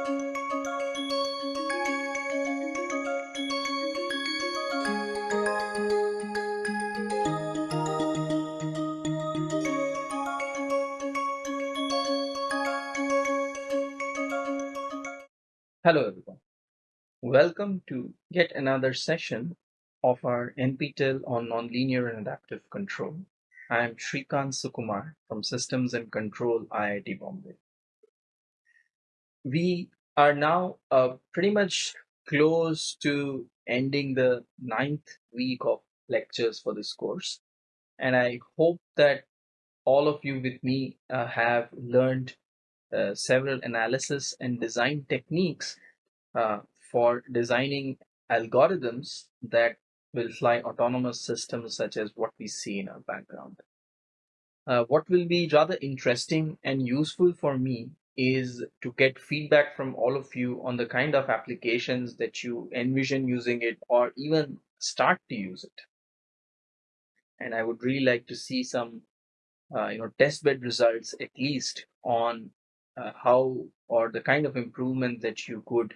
Hello everyone. Welcome to yet another session of our NPTEL on Nonlinear and Adaptive Control. I am Srikant Sukumar from Systems and Control IIT Bombay. We are now uh, pretty much close to ending the ninth week of lectures for this course. And I hope that all of you with me uh, have learned uh, several analysis and design techniques uh, for designing algorithms that will fly autonomous systems such as what we see in our background. Uh, what will be rather interesting and useful for me is to get feedback from all of you on the kind of applications that you envision using it or even start to use it. And I would really like to see some uh, you know testbed results at least on uh, how or the kind of improvement that you could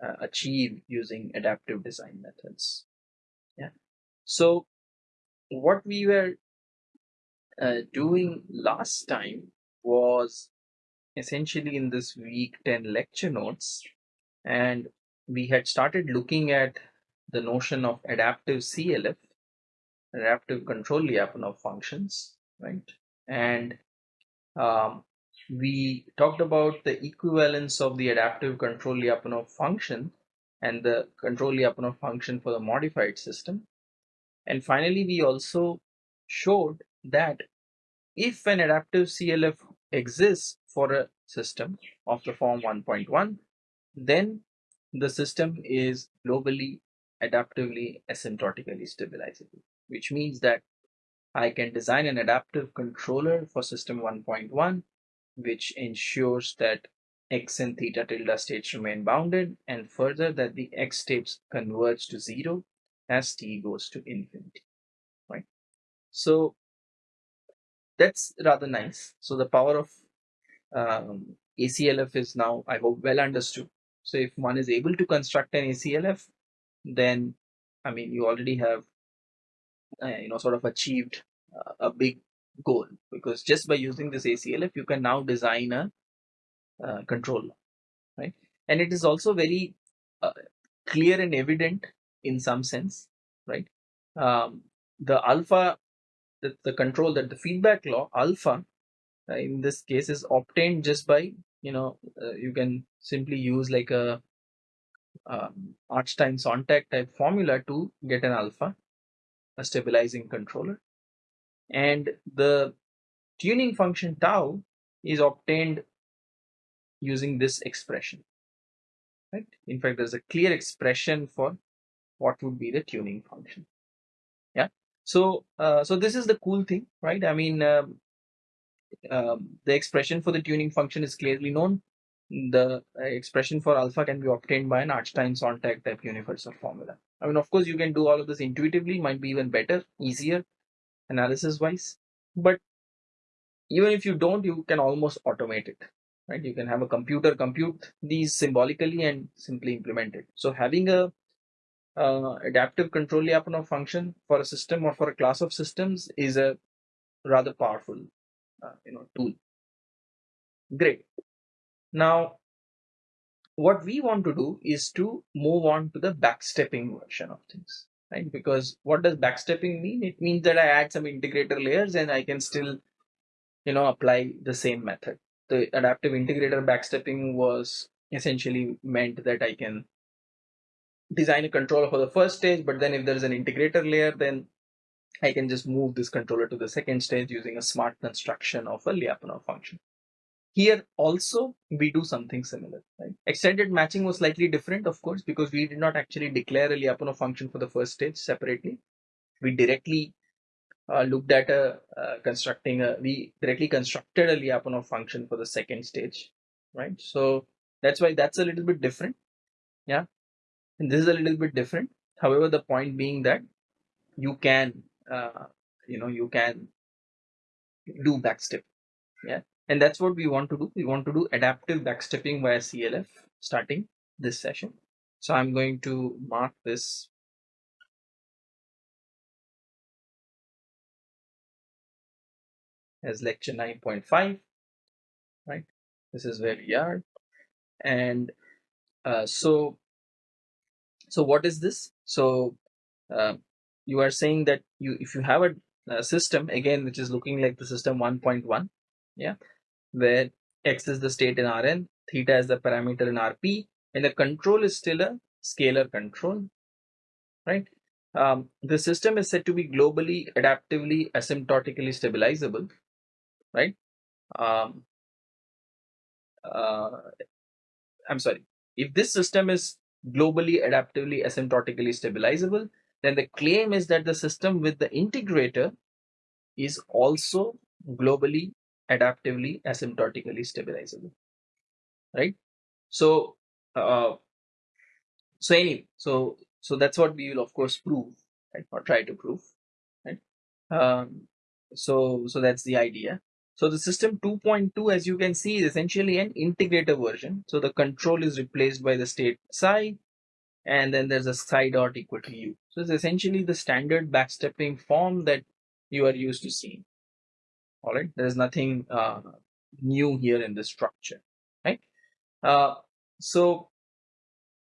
uh, achieve using adaptive design methods. Yeah. So what we were uh, doing last time was essentially in this week 10 lecture notes and we had started looking at the notion of adaptive CLF, adaptive control Lyapunov functions, right? And um, we talked about the equivalence of the adaptive control Lyapunov function and the control Lyapunov function for the modified system. And finally, we also showed that if an adaptive CLF exists for a system of the form 1.1, then the system is globally adaptively asymptotically stabilizable, which means that I can design an adaptive controller for system 1.1 which ensures that x and theta tilde states remain bounded and further that the x states converge to zero as t goes to infinity right? So that's rather nice. So the power of um, aclf is now i hope well understood. So if one is able to construct an aclf then i mean you already have uh, you know sort of achieved uh, a big goal. Because just by using this ACLF you can now design a uh, right? And it is also very uh, clear and evident in some sense right? Um, the alpha the, the control that the feedback law alpha in this case is obtained just by you know uh, you can simply use like a um, Artstein Sontag type formula to get an alpha a stabilizing controller. And the tuning function tau is obtained using this expression right? In fact there's a clear expression for what would be the tuning function. Yeah? So uh, so this is the cool thing right? I mean um, um, the expression for the tuning function is clearly known. The uh, expression for alpha can be obtained by an Artstein Sontag type universal formula. I mean, of course, you can do all of this intuitively, might be even better, easier, analysis wise but even if you don't you can almost automate it right? You can have a computer compute these symbolically and simply implement it. So having a uh, adaptive control Lyapunov function for a system or for a class of systems is a rather powerful uh, you know tool great now what we want to do is to move on to the backstepping version of things right? Because what does backstepping mean? It means that I add some integrator layers and I can still, you know, apply the same method. The adaptive integrator backstepping was essentially meant that I can design a controller for the first stage, but then if there is an integrator layer, then I can just move this controller to the second stage using a smart construction of a Lyapunov function. Here also we do something similar. Right? Extended matching was slightly different, of course, because we did not actually declare a Lyapunov function for the first stage separately. We directly uh, looked at a uh, constructing a we directly constructed a Lyapunov function for the second stage, right? So that's why that's a little bit different. Yeah, and this is a little bit different. However, the point being that you can, uh, you know, you can do backstep. Yeah, And that's what we want to do. We want to do adaptive backstepping via CLF starting this session. So I'm going to mark this as lecture 9.5, right? This is where we are. And uh, so, so what is this? So uh, you are saying that you, if you have a, a system again, which is looking like the system 1.1, yeah, where x is the state in Rn, theta is the parameter in Rp, and the control is still a scalar control, right? Um, the system is said to be globally, adaptively, asymptotically stabilizable, right? Um, uh, I'm sorry. If this system is globally, adaptively, asymptotically stabilizable, then the claim is that the system with the integrator is also globally, adaptively, asymptotically stabilizable, right? So, uh, so anyway, so so that's what we will of course prove, right? Or try to prove, right? Um, so so that's the idea. So the system 2.2, as you can see, is essentially an integrator version. So the control is replaced by the state psi, and then there's a psi dot equal to u. So it's essentially the standard backstepping form that you are used to seeing. All right, there is nothing uh, new here in the structure, right? Uh, so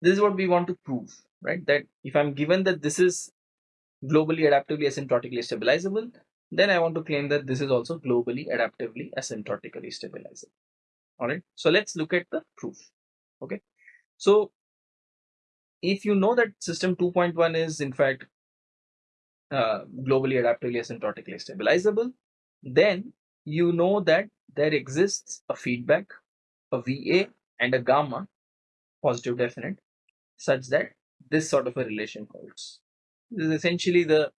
this is what we want to prove, right? That if I'm given that this is globally adaptively asymptotically stabilizable, then I want to claim that this is also globally adaptively asymptotically stabilizable. All right. So let's look at the proof. Okay. So if you know that system 2.1 is in fact uh, globally adaptively asymptotically stabilizable, then you know that there exists a feedback, a VA and a gamma, positive definite, such that this sort of a relation holds. This is essentially the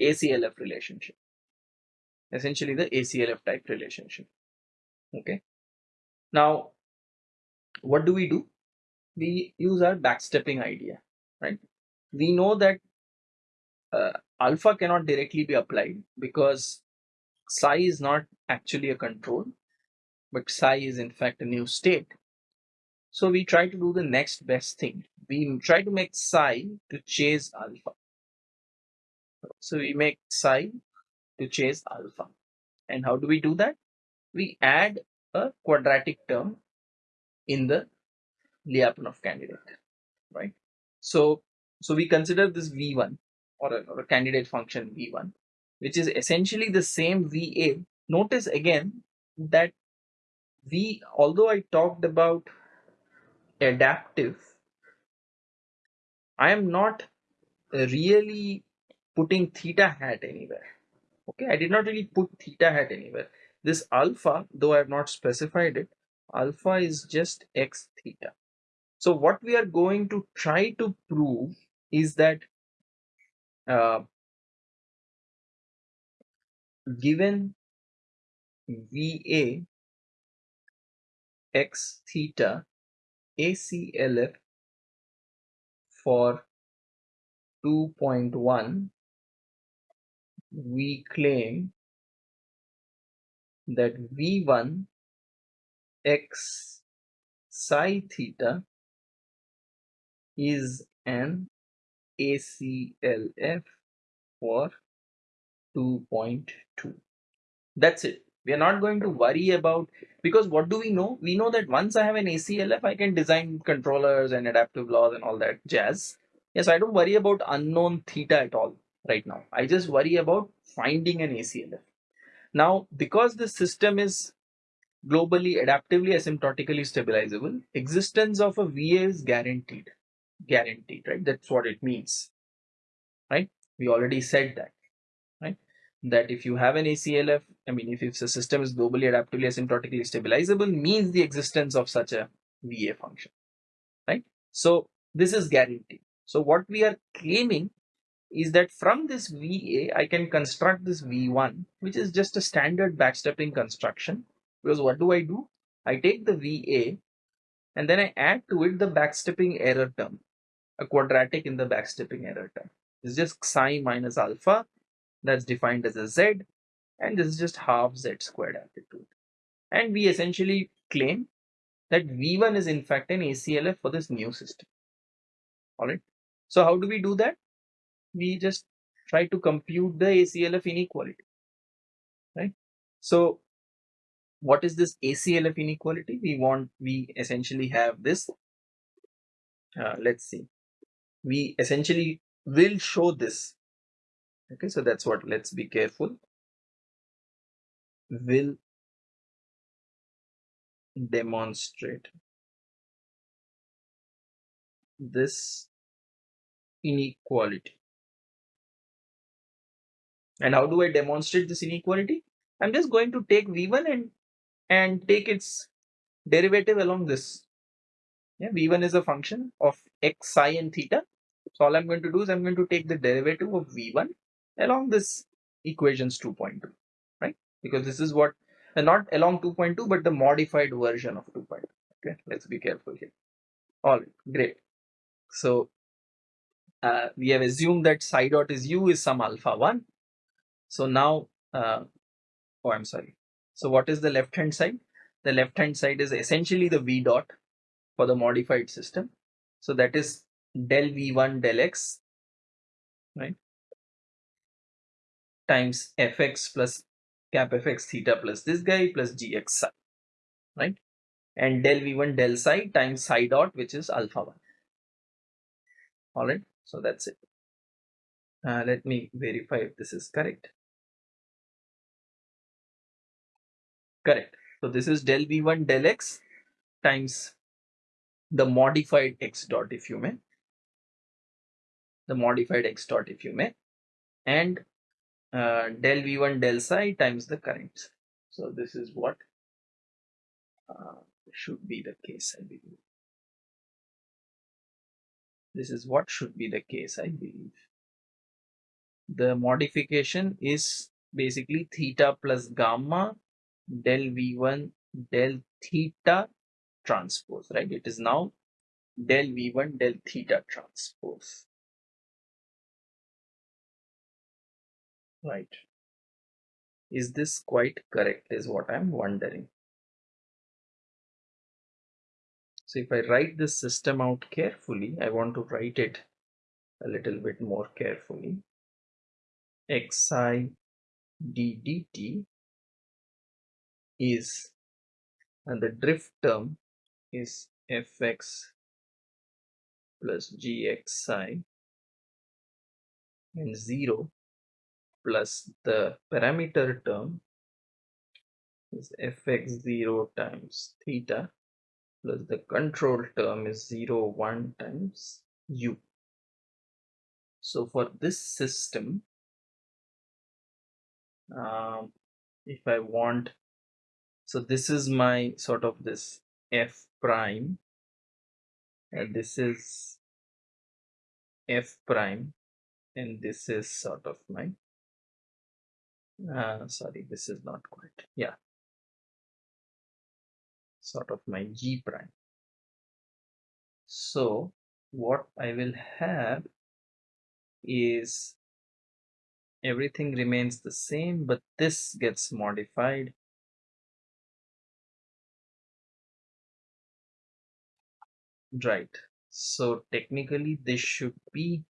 ACLF relationship essentially the ACLF type relationship. Okay. Now, what do we do? We use our backstepping idea, right? We know that uh, alpha cannot directly be applied because psi is not actually a control, but psi is in fact a new state. So we try to do the next best thing. We try to make psi to chase alpha. So we make psi to chase alpha. And how do we do that? We add a quadratic term in the Lyapunov candidate, right? So, so we consider this V1 or a, or a candidate function V1, which is essentially the same VA. Notice again that we, although I talked about adaptive, I am not really putting theta hat anywhere okay i did not really put theta hat anywhere this alpha though i have not specified it alpha is just x theta so what we are going to try to prove is that uh, given va x theta aclf for 2.1 we claim that v1 x psi theta is an ACLF for 2.2. That's it. We are not going to worry about because what do we know? We know that once I have an ACLF, I can design controllers and adaptive laws and all that jazz. Yes, I don't worry about unknown theta at all right now. I just worry about finding an ACLF. Now, because the system is globally adaptively asymptotically stabilizable, existence of a VA is guaranteed. Guaranteed, right? That's what it means. Right? We already said that. Right? That if you have an ACLF, I mean, if, if the system is globally adaptively asymptotically stabilizable, means the existence of such a VA function. Right? So this is guaranteed. So what we are claiming is that from this VA, I can construct this V1, which is just a standard backstepping construction. Because what do I do? I take the VA and then I add to it the backstepping error term, a quadratic in the backstepping error term. It's just psi minus alpha that's defined as a z, and this is just half z squared it. and we essentially claim that V1 is in fact an ACLF for this new system. All right. So how do we do that? We just try to compute the ACLF inequality, right? So what is this ACLF inequality? We want, we essentially have this, uh, let's see, we essentially will show this. Okay, so that's what, let's be careful. Will demonstrate this inequality. And how do I demonstrate this inequality? I'm just going to take V1 and and take its derivative along this. Yeah, V1 is a function of x, psi and theta. So all I'm going to do is I'm going to take the derivative of V1 along this equations 2.2, right? Because this is what, uh, not along 2.2, but the modified version of 2.2. Okay, let's be careful here. All right, great. So uh, we have assumed that psi dot is u is some alpha 1. So now, uh, oh, I'm sorry. So what is the left hand side? The left hand side is essentially the v dot for the modified system. So that is del v1 del x, right? Times fx plus cap fx theta plus this guy plus gx psi, right? And del v1 del psi times psi dot, which is alpha 1. All right. So that's it. Uh, let me verify if this is correct. Correct. So this is del v1 del x times the modified x dot if you may. The modified x dot if you may. And uh, del v1 del psi times the current. So this is what uh, should be the case I believe. This is what should be the case I believe. The modification is basically theta plus gamma del v1 del theta transpose, right? It is now del v1 del theta transpose. Right. Is this quite correct is what I'm wondering. So if I write this system out carefully, I want to write it a little bit more carefully. xi ddt is and the drift term is fx plus gx psi and 0 plus the parameter term is fx0 times theta plus the control term is 0 1 times u. So for this system um, if I want so this is my sort of this f prime and this is f prime and this is sort of my uh, sorry this is not quite yeah. Sort of my g prime. So what I will have is everything remains the same but this gets modified. Right. So technically this should be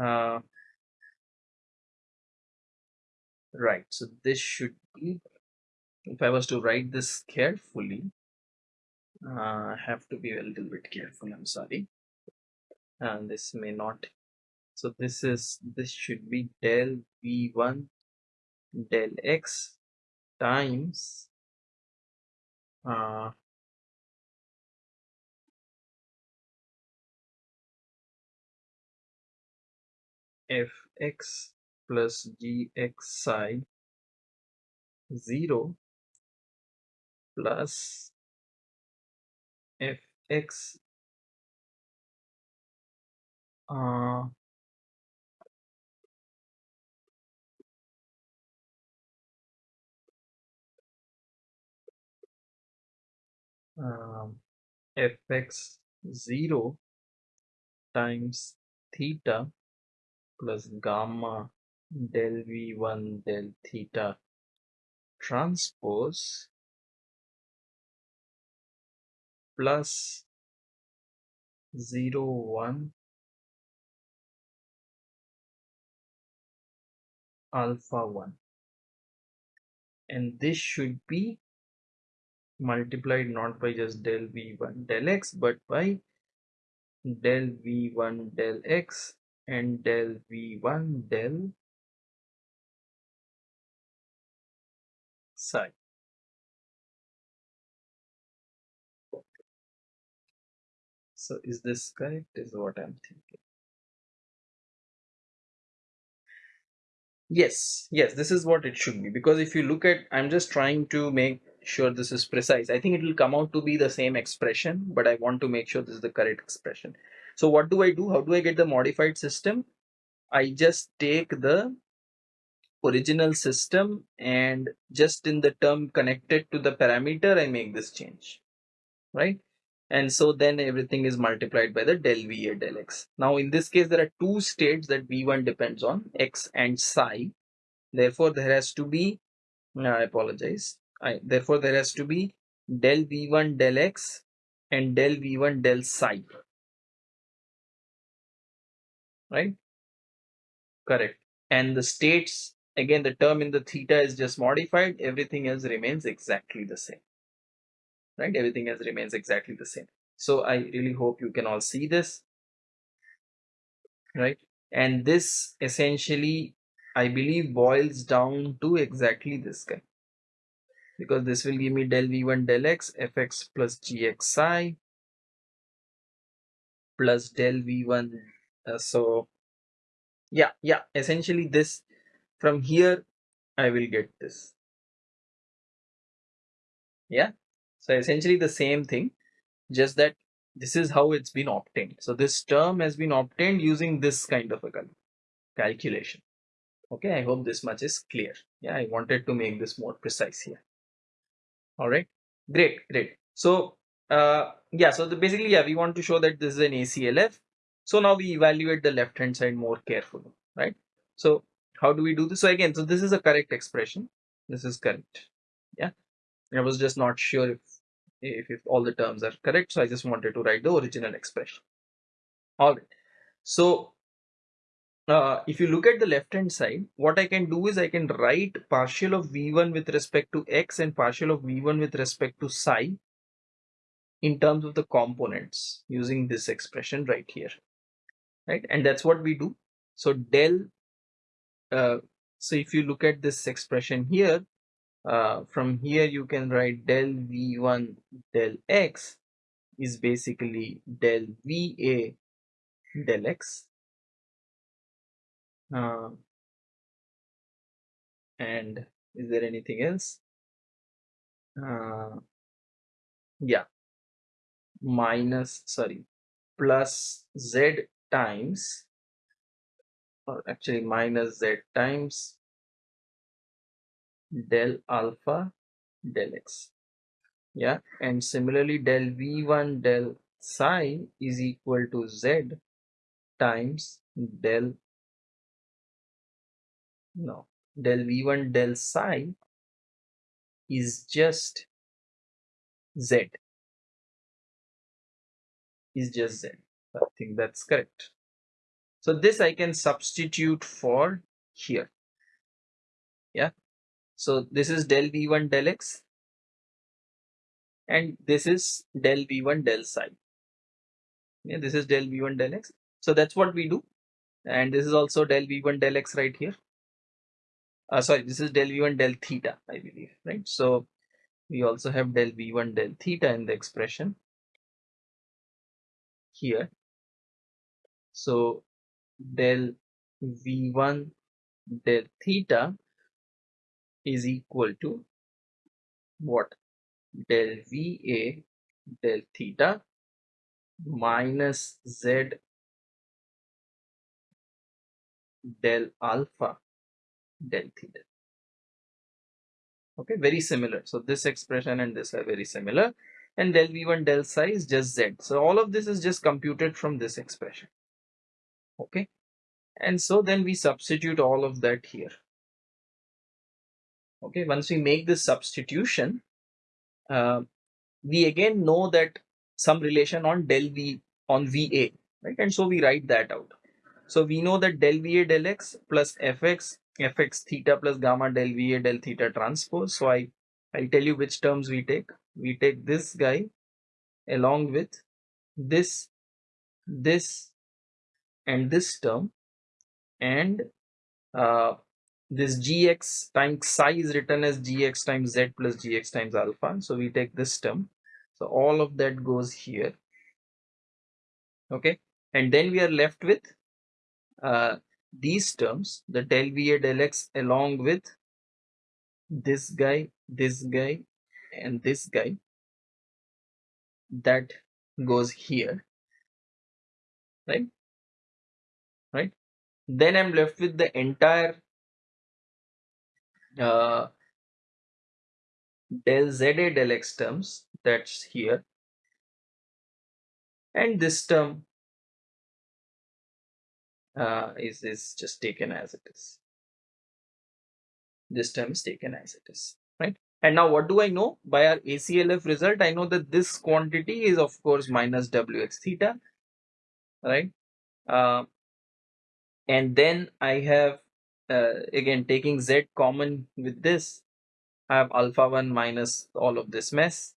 uh, right so this should be if I was to write this carefully uh, I have to be a little bit careful I'm sorry. And this may not so this is this should be del v1 del x times uh, fx plus gx psi 0 plus fx uh, um, fx 0 times theta plus gamma del v1 del theta transpose plus 0 1 alpha 1 and this should be multiplied not by just del v1 del x but by del v1 del x and del v1 del psi so is this correct is what i'm thinking? Yes yes this is what it should be because if you look at i'm just trying to make sure this is precise. I think it will come out to be the same expression but i want to make sure this is the correct expression. So what do i do? How do i get the modified system? I just take the original system and just in the term connected to the parameter i make this change right? And so then everything is multiplied by the del V del X. Now in this case there are two states that V1 depends on X and psi. Therefore there has to be I apologize. I, therefore there has to be del V1 del X and del V1 del psi right? Correct. And the states again the term in the theta is just modified. Everything else remains exactly the same. Right? Everything else remains exactly the same. So i really hope you can all see this. Right? And this essentially i believe boils down to exactly this guy. Because this will give me del v1 del x fx plus gx psi plus del v1 uh, so yeah yeah essentially this from here i will get this yeah so essentially the same thing, just that this is how it's been obtained. So this term has been obtained using this kind of a calculation. Okay, I hope this much is clear. Yeah, I wanted to make this more precise here. All right, great, great. So uh, yeah, so the, basically, yeah, we want to show that this is an ACLF. So now we evaluate the left hand side more carefully, right? So how do we do this? So again, so this is a correct expression. This is correct. Yeah, I was just not sure if if, if all the terms are correct. So I just wanted to write the original expression. All right. So uh, if you look at the left hand side, what I can do is I can write partial of v1 with respect to x and partial of v1 with respect to psi in terms of the components using this expression right here. Right. And that's what we do. So del, uh, so if you look at this expression here, uh, from here you can write del v1 del x is basically del va del x. Uh, and is there anything else? Uh, yeah. Minus sorry plus z times or actually minus z times del alpha del x. Yeah and similarly del v1 del psi is equal to z times del no del v1 del psi is just z. Is just z. I think that's correct so this i can substitute for here yeah so this is del v1 del x and this is del v1 del psi. Yeah, this is del v1 del x. So that's what we do. And this is also del v1 del x right here. Uh, sorry, this is del v1 del theta, I believe, right? So we also have del v1 del theta in the expression here. So del v1 del theta is equal to what del VA del theta minus Z del alpha del theta. Okay, very similar. So this expression and this are very similar. And del V1 del psi is just Z. So all of this is just computed from this expression. Okay. And so then we substitute all of that here. Okay? Once we make this substitution uh, we again know that some relation on del v on va right? And so we write that out. So we know that del va del x plus fx fx theta plus gamma del va del theta transpose. So i i'll tell you which terms we take. We take this guy along with this this and this term and uh, this gx times psi is written as gx times z plus gx times alpha. So we take this term. So all of that goes here. Okay? And then we are left with uh, these terms the del va del x along with this guy this guy and this guy. That goes here. Right right? Then i'm left with the entire uh, del za del x terms that's here. And this term uh, is is just taken as it is. This term is taken as it is right? And now what do i know? By our aclf result i know that this quantity is of course minus wx theta right? Uh, and then i have uh, again taking z common with this i have alpha 1 minus all of this mess.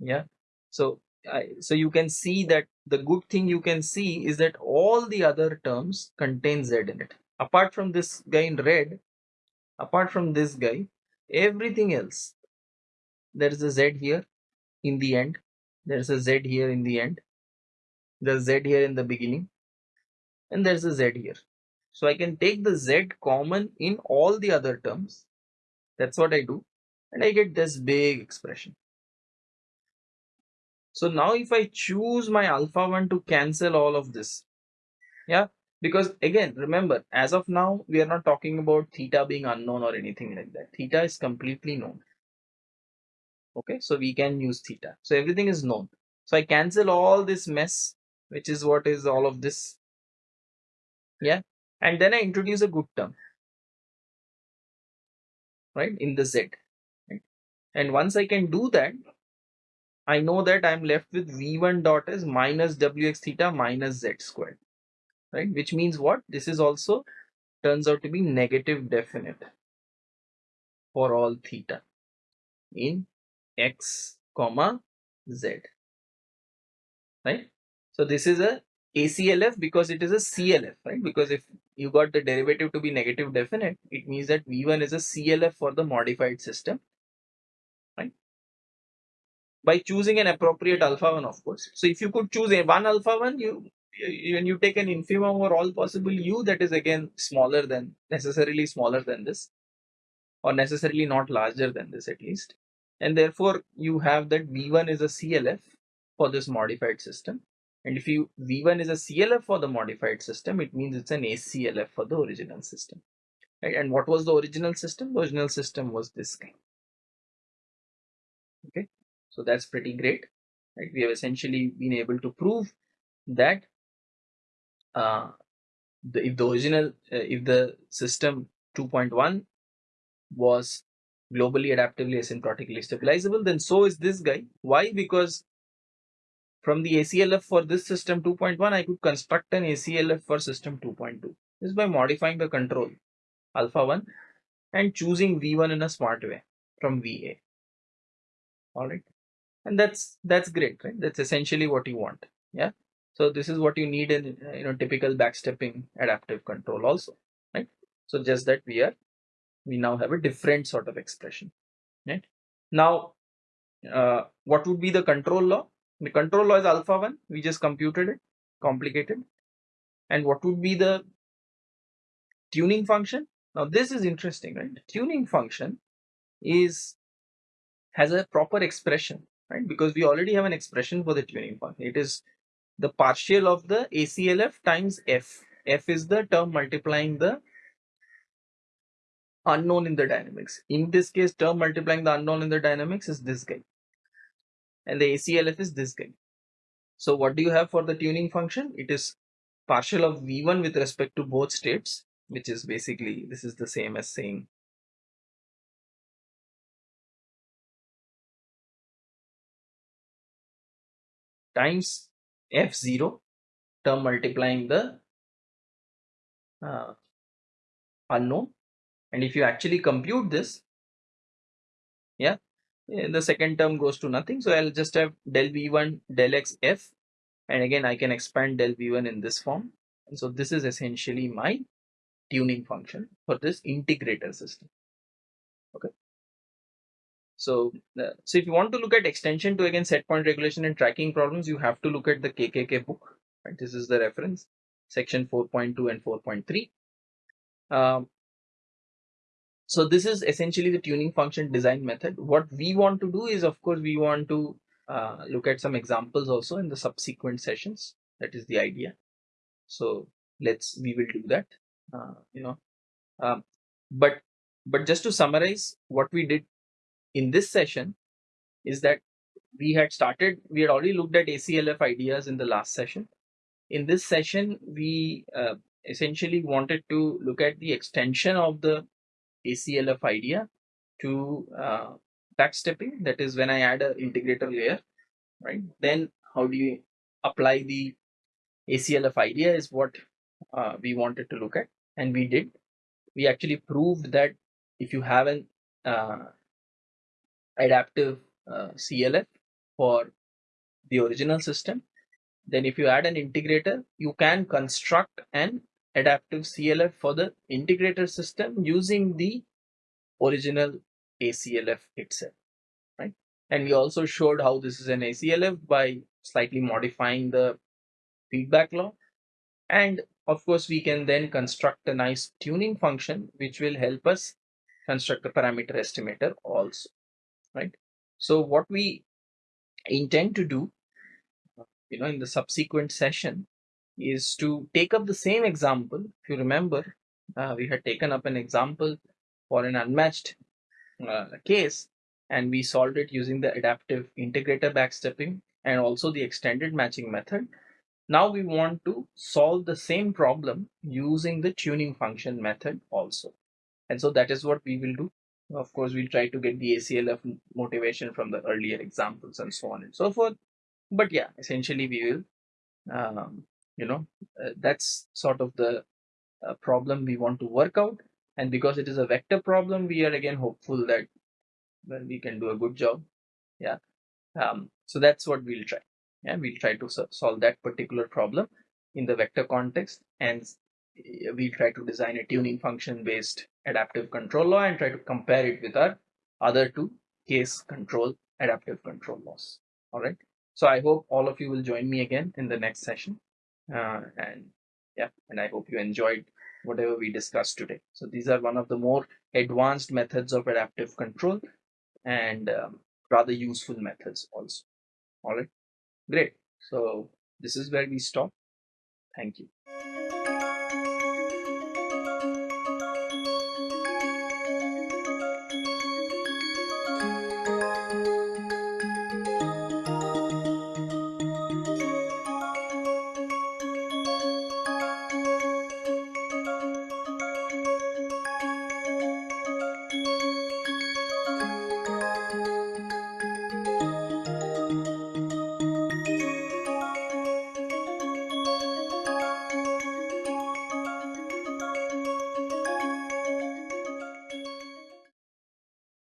Yeah. So I, so you can see that the good thing you can see is that all the other terms contain z in it. Apart from this guy in red apart from this guy everything else there is a z here in the end. There's a z here in the end. The z here in the beginning and there's a z here so i can take the z common in all the other terms that's what i do and i get this big expression so now if I choose my alpha 1 to cancel all of this, yeah, because again, remember, as of now, we are not talking about theta being unknown or anything like that. Theta is completely known. Okay, so we can use theta. So everything is known. So I cancel all this mess, which is what is all of this. Yeah, and then I introduce a good term, right, in the Z. Right? And once I can do that, I know that I'm left with v1 dot is minus wx theta minus z squared, right? Which means what? This is also turns out to be negative definite for all theta in x comma z, right? So this is a ACLF because it is a CLF, right? Because if you got the derivative to be negative definite, it means that V1 is a CLF for the modified system right? by choosing an appropriate alpha 1 of course so if you could choose a one alpha 1 you when you take an infimum over all possible u that is again smaller than necessarily smaller than this or necessarily not larger than this at least and therefore you have that v1 is a clf for this modified system and if you v1 is a clf for the modified system it means it's an aclf for the original system right and what was the original system the original system was this guy okay so that's pretty great. Right? We have essentially been able to prove that uh, the, if the original, uh, if the system 2.1 was globally adaptively asymptotically stabilizable, then so is this guy. Why? Because from the ACLF for this system 2.1, I could construct an ACLF for system 2.2. This is by modifying the control alpha 1 and choosing V1 in a smart way from VA. All right and that's that's great right? That's essentially what you want yeah? So this is what you need in you know typical backstepping adaptive control also right? So just that we are we now have a different sort of expression right? Now uh, what would be the control law the control law is alpha 1 we just computed it complicated and what would be the tuning function now this is interesting right the tuning function is has a proper expression right? Because we already have an expression for the tuning function. It is the partial of the ACLF times F. F is the term multiplying the unknown in the dynamics. In this case, term multiplying the unknown in the dynamics is this guy. And the ACLF is this guy. So what do you have for the tuning function? It is partial of V1 with respect to both states, which is basically, this is the same as saying times f0 term multiplying the uh, unknown and if you actually compute this yeah the second term goes to nothing. So i'll just have del v1 del x f. And again i can expand del v1 in this form. And so this is essentially my tuning function for this integrator system. Okay. So uh, so if you want to look at extension to again set point regulation and tracking problems you have to look at the kkk book. Right? This is the reference. Section 4.2 and 4.3 um, so this is essentially the tuning function design method. What we want to do is of course we want to uh, look at some examples also in the subsequent sessions. That is the idea. So let's we will do that uh, you know. Um, but but just to summarize what we did in this session is that we had started we had already looked at aclf ideas in the last session. In this session we uh, essentially wanted to look at the extension of the aclf idea to uh, backstepping that is when i add an integrator layer right? Then how do you apply the aclf idea is what uh, we wanted to look at. And we did. We actually proved that if you have an uh, adaptive uh, clf for the original system then if you add an integrator you can construct an adaptive clf for the integrator system using the original aclf itself right? And we also showed how this is an aclf by slightly modifying the feedback law. And of course we can then construct a nice tuning function which will help us construct a parameter estimator also right? So what we intend to do you know in the subsequent session is to take up the same example if you remember uh, we had taken up an example for an unmatched uh, case and we solved it using the adaptive integrator backstepping and also the extended matching method now we want to solve the same problem using the tuning function method also. And so that is what we will do. Of course, we'll try to get the ACLF motivation from the earlier examples and so on and so forth. But yeah, essentially we will, um, you know, uh, that's sort of the uh, problem we want to work out. And because it is a vector problem, we are again hopeful that well, we can do a good job. Yeah. Um, so that's what we'll try and we'll try to solve that particular problem in the vector context and we'll try to design a tuning function based adaptive control law and try to compare it with our other two case control adaptive control laws all right so i hope all of you will join me again in the next session uh, and yeah and i hope you enjoyed whatever we discussed today so these are one of the more advanced methods of adaptive control and um, rather useful methods also all right Great. So this is where we stop. Thank you.